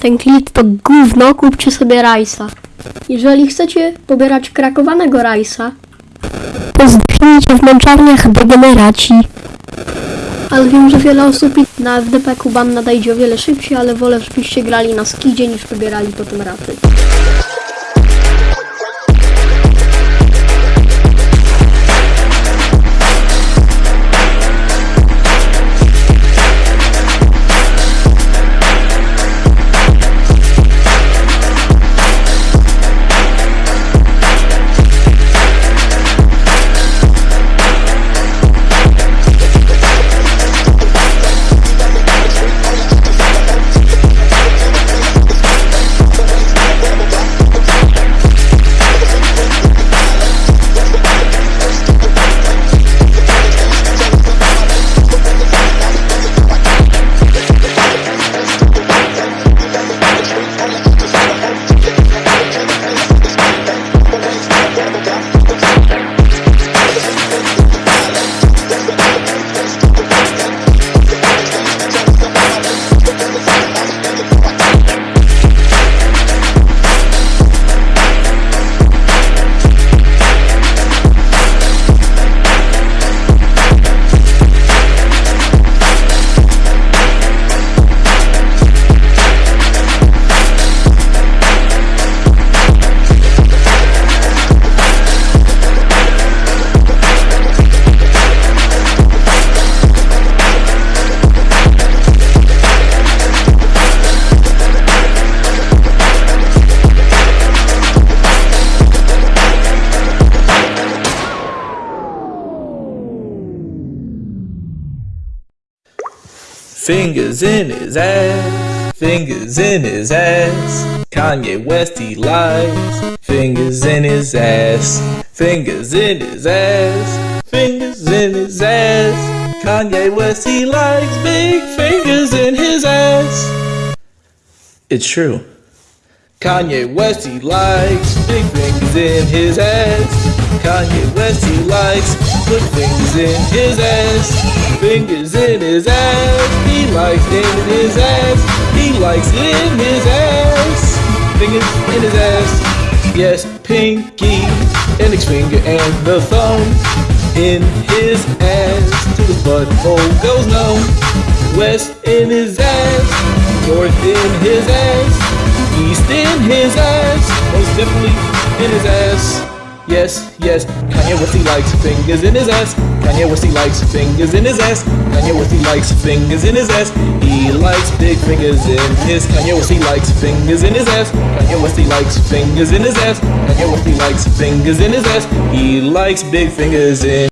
Ten klip to gówno, kupcie sobie rajsa. Jeżeli chcecie pobierać krakowanego rajsa, to zdechnijcie w męczarniach degeneraci. Ale wiem, że wiele osób na FDP Kuban nadejdzie o wiele szybciej, ale wolę, żebyście grali na skidzie niż pobierali potem raty. Fingers in his ass, fingers in his ass. Kanye West he likes fingers in his ass, fingers in his ass, fingers in his ass. Kanye West he likes big fingers in his ass. It's true. Kanye West he likes big fingers in his ass. Kanye West he likes put fingers in his ass. Fingers in his ass. He likes in his ass. He likes in his ass. Fingers in his ass. Yes, pinky, index finger and the thumb in his ass. To his butthole goes numb. West in his ass. North in his ass. East in his ass. Most definitely in his ass. Yes, yes, Kanye West he likes fingers in his ass. Kanye West he likes fingers in his ass. Kanye West he likes fingers in his ass. He likes big fingers in his. Kanye West he likes fingers in his ass. Kanye West he likes fingers in his ass. Kanye West he likes fingers in his ass. He likes big fingers in.